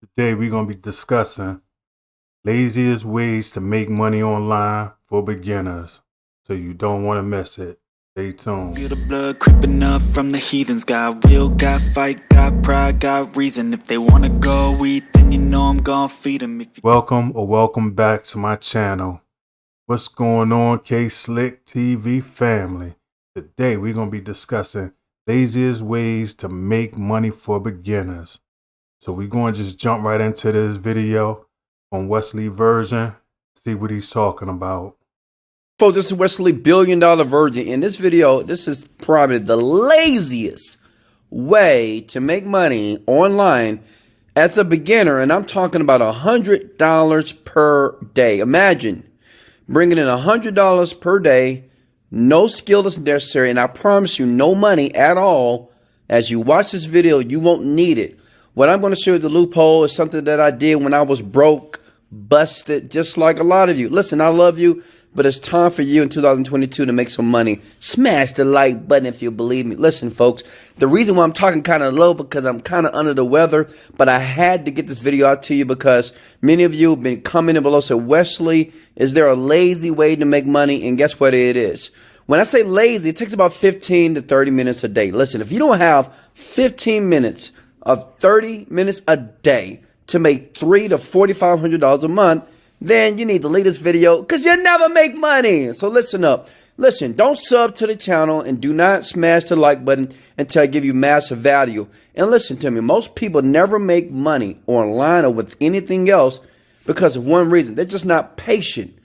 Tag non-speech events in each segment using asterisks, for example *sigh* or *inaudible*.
Today we're going to be discussing laziest ways to make money online for beginners. So you don't want to miss it. Stay tuned. Feel the blood creeping up from the heathens. Got will, got fight, got pride, got reason. If they wanna go eat, then you know I'm gonna feed them. If you Welcome or welcome back to my channel. What's going on, K Slick TV family? Today we're going to be discussing laziest ways to make money for beginners. So we're going to just jump right into this video on Wesley Virgin, see what he's talking about. Folks, this is Wesley Billion Dollar Virgin. In this video, this is probably the laziest way to make money online as a beginner. And I'm talking about a $100 per day. Imagine bringing in a $100 per day, no skill is necessary. And I promise you, no money at all. As you watch this video, you won't need it. What I'm going to show you the loophole is something that I did when I was broke, busted, just like a lot of you. Listen, I love you, but it's time for you in 2022 to make some money. Smash the like button if you believe me. Listen, folks, the reason why I'm talking kind of low because I'm kind of under the weather, but I had to get this video out to you because many of you have been commenting below. So, Wesley, is there a lazy way to make money? And guess what it is? When I say lazy, it takes about 15 to 30 minutes a day. Listen, if you don't have 15 minutes of 30 minutes a day to make three to $4,500 a month, then you need to leave this video because you never make money. So listen up. Listen, don't sub to the channel and do not smash the like button until I give you massive value. And listen to me, most people never make money online or with anything else because of one reason. They're just not patient.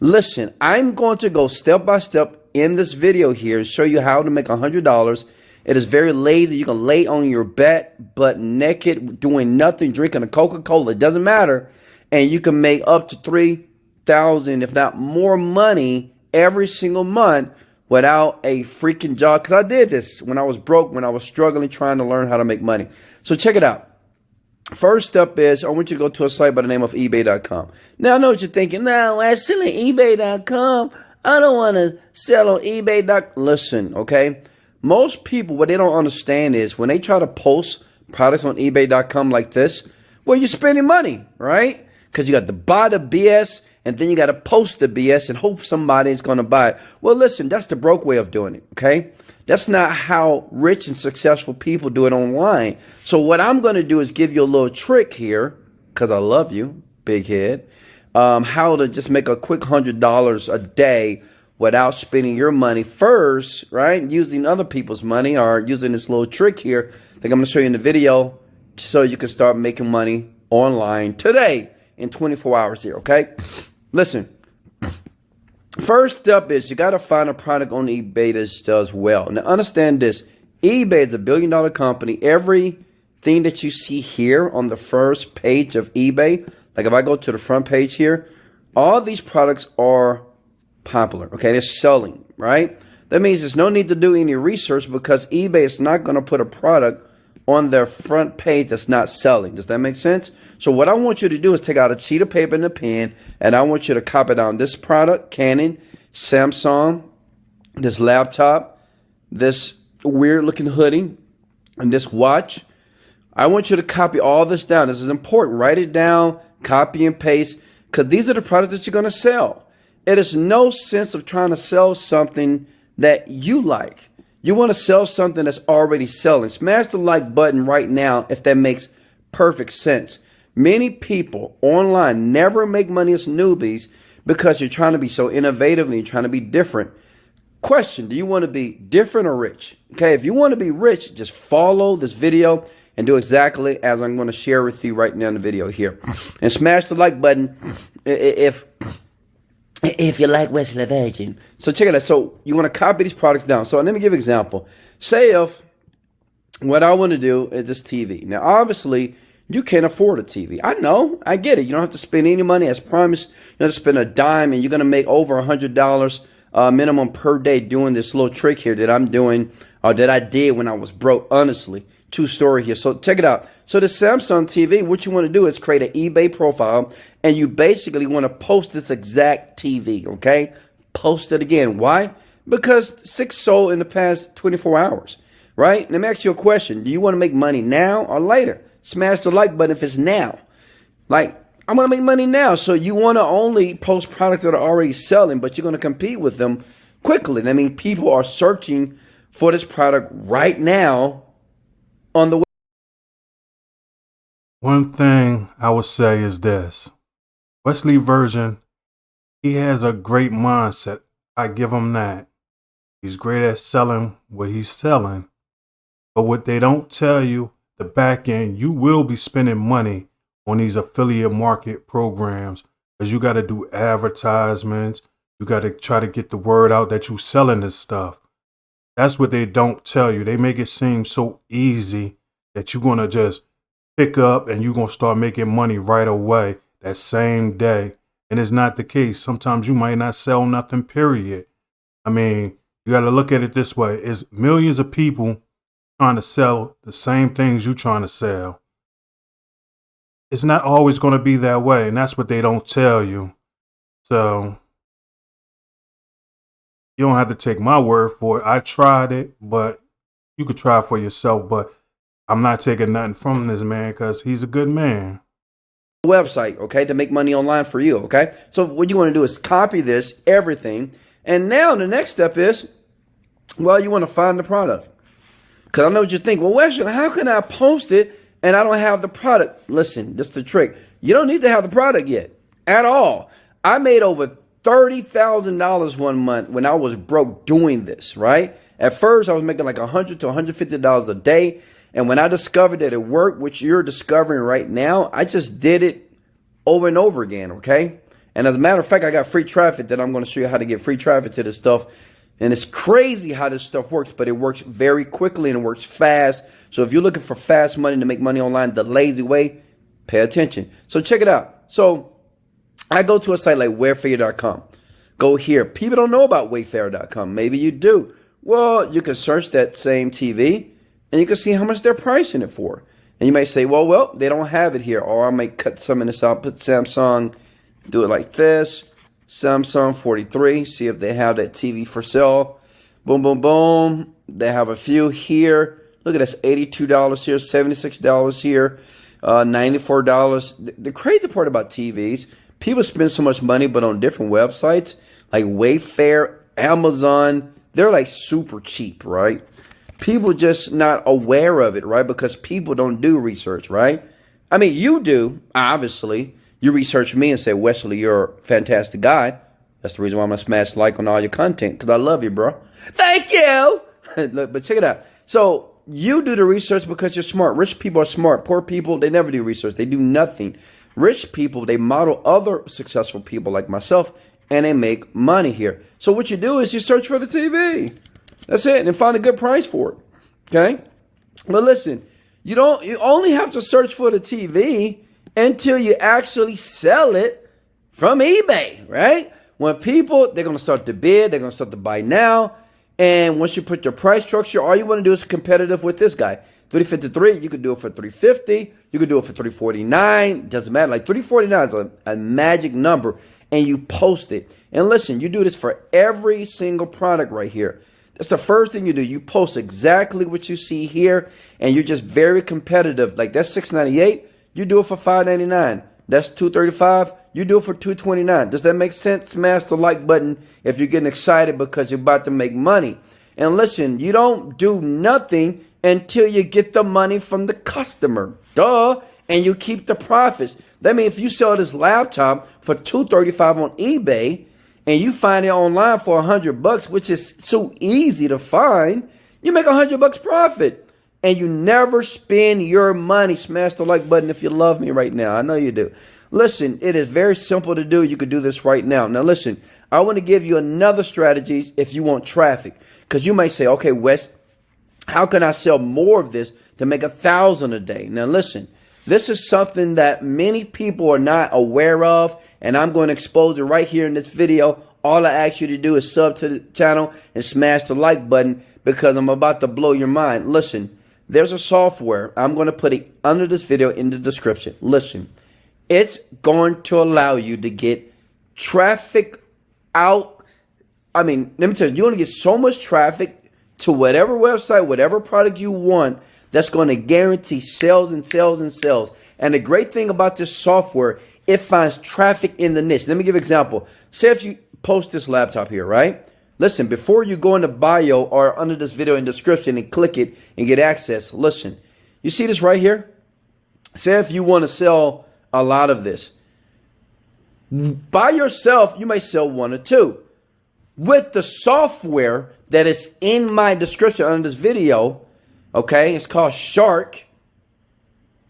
Listen, I'm going to go step by step in this video here and show you how to make $100 it is very lazy. You can lay on your bed, butt naked, doing nothing, drinking a Coca Cola. It doesn't matter. And you can make up to 3000 if not more money every single month without a freaking job. Because I did this when I was broke, when I was struggling, trying to learn how to make money. So check it out. First step is I want you to go to a site by the name of eBay.com. Now I know what you're thinking. Now I'm selling eBay.com. I don't want to sell on eBay.com. Listen, okay? Most people, what they don't understand is when they try to post products on eBay.com like this, well, you're spending money, right? Because you got to buy the BS and then you got to post the BS and hope somebody's going to buy it. Well, listen, that's the broke way of doing it, okay? That's not how rich and successful people do it online. So what I'm going to do is give you a little trick here, because I love you, big head, um, how to just make a quick $100 a day without spending your money first, right? Using other people's money or using this little trick here that I'm going to show you in the video so you can start making money online today in 24 hours here, okay? Listen, first step is you got to find a product on eBay that does well. Now, understand this eBay is a billion dollar company. Everything that you see here on the first page of eBay, like if I go to the front page here, all these products are popular. Okay, they're selling, right? That means there's no need to do any research because eBay is not going to put a product on their front page that's not selling. Does that make sense? So what I want you to do is take out a sheet of paper and a pen, and I want you to copy down this product, Canon, Samsung, this laptop, this weird looking hoodie, and this watch. I want you to copy all this down. This is important. Write it down, copy and paste, because these are the products that you're going to sell. It is no sense of trying to sell something that you like. You want to sell something that's already selling. Smash the like button right now if that makes perfect sense. Many people online never make money as newbies because you're trying to be so innovative and you're trying to be different. Question Do you want to be different or rich? Okay, if you want to be rich, just follow this video and do exactly as I'm going to share with you right now in the video here. And smash the like button if if you like Wesley Virgin. So check it out. So you want to copy these products down. So let me give an example. Say if what I want to do is this TV. Now, obviously, you can't afford a TV. I know. I get it. You don't have to spend any money. As promised, you don't have to spend a dime, and you're going to make over a $100 uh, minimum per day doing this little trick here that I'm doing or that I did when I was broke, honestly. True story here. So check it out. So the Samsung TV, what you want to do is create an eBay profile and you basically want to post this exact TV, okay? Post it again. Why? Because six sold in the past 24 hours, right? Let me ask you a question. Do you want to make money now or later? smash the like button if it's now. Like, I want to make money now. So you want to only post products that are already selling, but you're going to compete with them quickly. I mean, people are searching for this product right now on the web. One thing I would say is this Wesley Virgin, he has a great mindset. I give him that. He's great at selling what he's selling. But what they don't tell you, the back end, you will be spending money on these affiliate market programs because you got to do advertisements. You got to try to get the word out that you're selling this stuff. That's what they don't tell you. They make it seem so easy that you're going to just pick up and you're going to start making money right away that same day. And it's not the case. Sometimes you might not sell nothing, period. I mean, you got to look at it this way. It's millions of people trying to sell the same things you're trying to sell. It's not always going to be that way. And that's what they don't tell you. So you don't have to take my word for it. I tried it, but you could try for yourself. But I'm not taking nothing from this man because he's a good man. Website, okay, to make money online for you, okay? So what you want to do is copy this, everything. And now the next step is, well, you want to find the product. Because I know what you think. Well, Weston, how can I post it and I don't have the product? Listen, this is the trick. You don't need to have the product yet at all. I made over $30,000 one month when I was broke doing this, right? At first, I was making like 100 to $150 a day. And when I discovered that it worked, which you're discovering right now, I just did it over and over again, okay? And as a matter of fact, I got free traffic that I'm going to show you how to get free traffic to this stuff. And it's crazy how this stuff works, but it works very quickly and it works fast. So if you're looking for fast money to make money online the lazy way, pay attention. So check it out. So I go to a site like Wayfair.com. Go here. People don't know about Wayfair.com. Maybe you do. Well, you can search that same TV and you can see how much they're pricing it for. And you might say, well, well, they don't have it here. Or I might cut some of this out, put Samsung, do it like this. Samsung 43, see if they have that TV for sale. Boom, boom, boom. They have a few here. Look at this, $82 here, $76 here, uh, $94. The, the crazy part about TVs, people spend so much money, but on different websites like Wayfair, Amazon, they're like super cheap, right? People just not aware of it, right? Because people don't do research, right? I mean, you do, obviously. You research me and say, Wesley, you're a fantastic guy. That's the reason why I'm gonna smash like on all your content because I love you, bro. Thank you. *laughs* Look, but check it out. So you do the research because you're smart. Rich people are smart. Poor people, they never do research. They do nothing. Rich people, they model other successful people like myself and they make money here. So what you do is you search for the TV. That's it, and find a good price for it. Okay? But listen, you don't you only have to search for the TV until you actually sell it from eBay, right? When people they're gonna start to bid, they're gonna start to buy now. And once you put your price structure, all you want to do is competitive with this guy. 353, you could do it for 350, you could do it for 349, doesn't matter. Like 349 is a, a magic number and you post it. And listen, you do this for every single product right here. That's the first thing you do. You post exactly what you see here, and you're just very competitive. Like that's 698, you do it for 599. That's 235, you do it for 229. Does that make sense? Smash the like button if you're getting excited because you're about to make money. And listen, you don't do nothing until you get the money from the customer. Duh. And you keep the profits. That means if you sell this laptop for 235 on eBay and you find it online for a 100 bucks, which is so easy to find, you make a 100 bucks profit. And you never spend your money. Smash the like button if you love me right now. I know you do. Listen, it is very simple to do. You could do this right now. Now listen, I want to give you another strategy if you want traffic. Because you might say, okay, Wes, how can I sell more of this to make a thousand a day? Now listen, this is something that many people are not aware of, and I'm going to expose it right here in this video. All I ask you to do is sub to the channel and smash the like button because I'm about to blow your mind. Listen, there's a software. I'm going to put it under this video in the description. Listen, it's going to allow you to get traffic out. I mean, let me tell you, you're going to get so much traffic to whatever website, whatever product you want that's going to guarantee sales and sales and sales. And the great thing about this software, it finds traffic in the niche. Let me give an example. Say if you post this laptop here, right? Listen, before you go in the bio or under this video in description and click it and get access, listen. You see this right here? Say if you want to sell a lot of this. By yourself, you may sell one or two. With the software that is in my description under this video, okay, it's called Shark.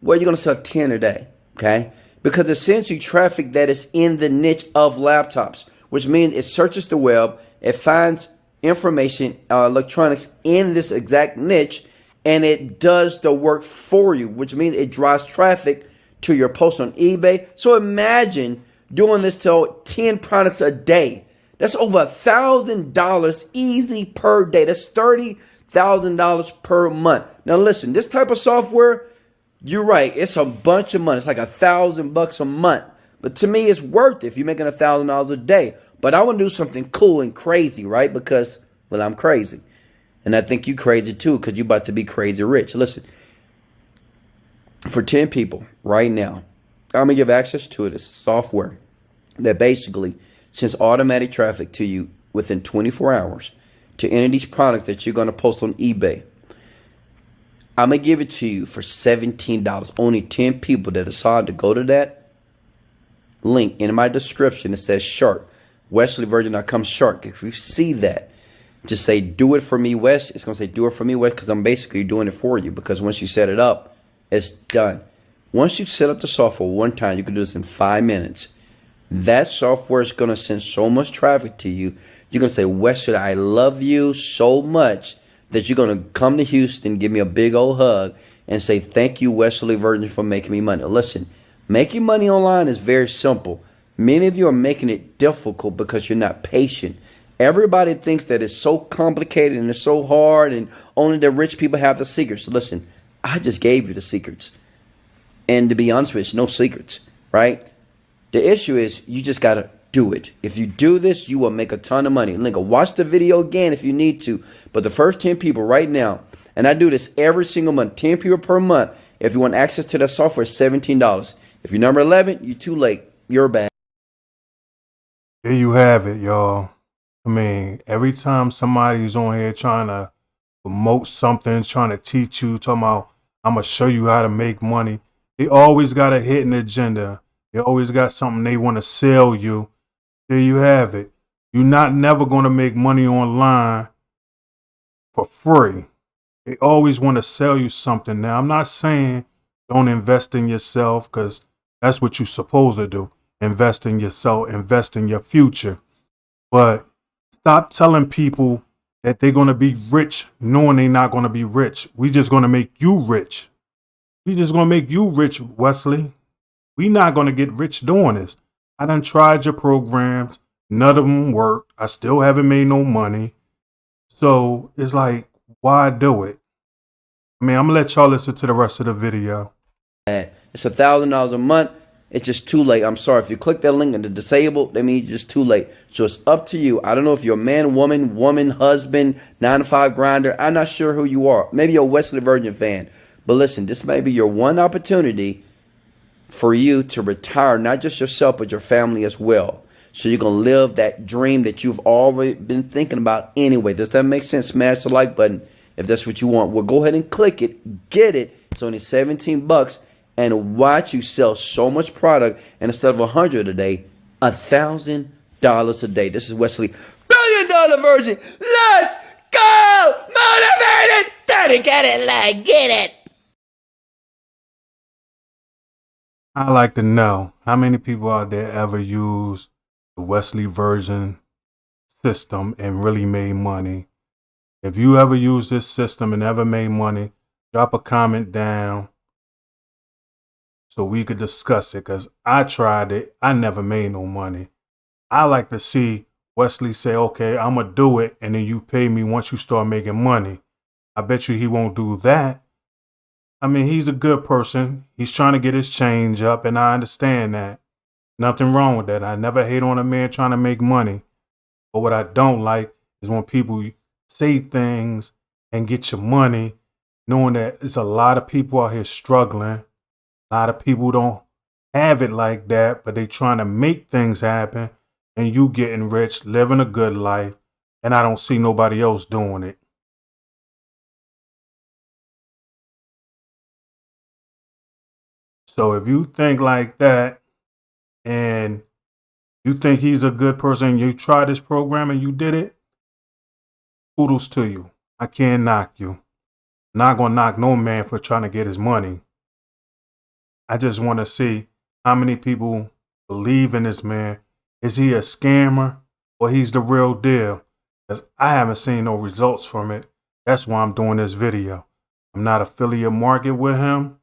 Well, you're going to sell 10 a day, okay? Because it sends you traffic that is in the niche of laptops, which means it searches the web it finds information, uh, electronics in this exact niche, and it does the work for you, which means it drives traffic to your post on eBay. So imagine doing this to 10 products a day. That's over a thousand dollars easy per day. That's thirty thousand dollars per month. Now listen, this type of software, you're right, it's a bunch of money. It's like a thousand bucks a month. But to me, it's worth it if you're making a thousand dollars a day. But I want to do something cool and crazy, right? Because, well, I'm crazy. And I think you crazy too, because you're about to be crazy rich. Listen, for 10 people right now, I'm going to give access to this software that basically sends automatic traffic to you within 24 hours to any of these products that you're going to post on eBay. I'm going to give it to you for $17. Only 10 people that decide to go to that link in my description. It says shark. WesleyVirgin.com shark. If you see that, just say do it for me, Wes. It's gonna say do it for me, Wes, because I'm basically doing it for you. Because once you set it up, it's done. Once you set up the software one time, you can do this in five minutes. That software is gonna send so much traffic to you. You're gonna say, Wesley, I love you so much that you're gonna come to Houston, give me a big old hug, and say thank you, Wesley Virgin, for making me money. Listen, making money online is very simple. Many of you are making it difficult because you're not patient. Everybody thinks that it's so complicated and it's so hard and only the rich people have the secrets. Listen, I just gave you the secrets. And to be honest with you, no secrets, right? The issue is you just got to do it. If you do this, you will make a ton of money. Link, watch the video again if you need to. But the first 10 people right now, and I do this every single month, 10 people per month. If you want access to the software, $17. If you're number 11, you're too late. You're bad. There you have it, y'all. I mean, every time somebody's on here trying to promote something, trying to teach you, talking about, I'm going to show you how to make money, they always got a hidden agenda. They always got something they want to sell you. There you have it. You're not never going to make money online for free. They always want to sell you something. Now, I'm not saying don't invest in yourself because that's what you're supposed to do invest in yourself, invest in your future. But stop telling people that they're going to be rich knowing they're not going to be rich. We just going to make you rich. We just going to make you rich, Wesley. We not going to get rich doing this. I done tried your programs. None of them work. I still haven't made no money. So it's like, why do it? I mean, I'm going to let y'all listen to the rest of the video. It's a thousand dollars a month. It's just too late. I'm sorry. If you click that link and the disabled, that means just too late. So it's up to you. I don't know if you're a man, woman, woman, husband, nine to five grinder. I'm not sure who you are. Maybe you're a Wesley Virgin fan. But listen, this may be your one opportunity for you to retire, not just yourself, but your family as well. So you're going to live that dream that you've already been thinking about anyway. Does that make sense? Smash the like button if that's what you want. Well, go ahead and click it. Get it. It's only 17 bucks and watch you sell so much product and instead of a hundred a day, a thousand dollars a day. This is Wesley, billion dollar Virgin. Let's go, motivated. It, like get it. I like to know how many people out there ever used the Wesley Virgin system and really made money. If you ever used this system and ever made money, drop a comment down so we could discuss it because I tried it. I never made no money. I like to see Wesley say, okay, I'm going to do it. And then you pay me once you start making money. I bet you he won't do that. I mean, he's a good person. He's trying to get his change up, and I understand that. Nothing wrong with that. I never hate on a man trying to make money. But what I don't like is when people say things and get your money knowing that it's a lot of people out here struggling. A lot of people don't have it like that, but they trying to make things happen and you getting rich, living a good life, and I don't see nobody else doing it. So if you think like that and you think he's a good person, you try this program and you did it, kudos to you. I can't knock you. Not gonna knock no man for trying to get his money. I just want to see how many people believe in this man. Is he a scammer or he's the real deal? Because I haven't seen no results from it. That's why I'm doing this video. I'm not affiliate market with him.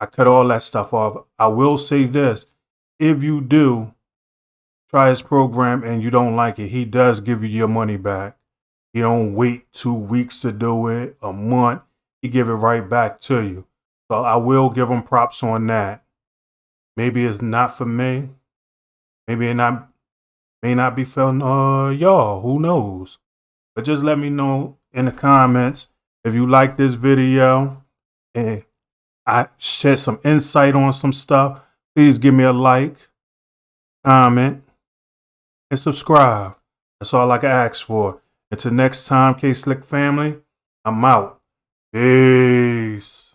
I cut all that stuff off. I will say this. If you do try his program and you don't like it, he does give you your money back. He don't wait two weeks to do it, a month. He give it right back to you. So I will give him props on that. Maybe it's not for me. Maybe it not may not be for uh y'all. Who knows? But just let me know in the comments if you like this video and I shed some insight on some stuff, please give me a like, comment, and subscribe. That's all I can ask for. Until next time, K Slick family, I'm out. Peace.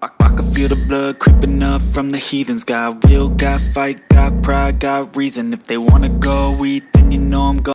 I, I can feel the blood creeping up from the heathens. Got will, got fight, got pride, got reason. If they wanna go eat, then you know I'm going.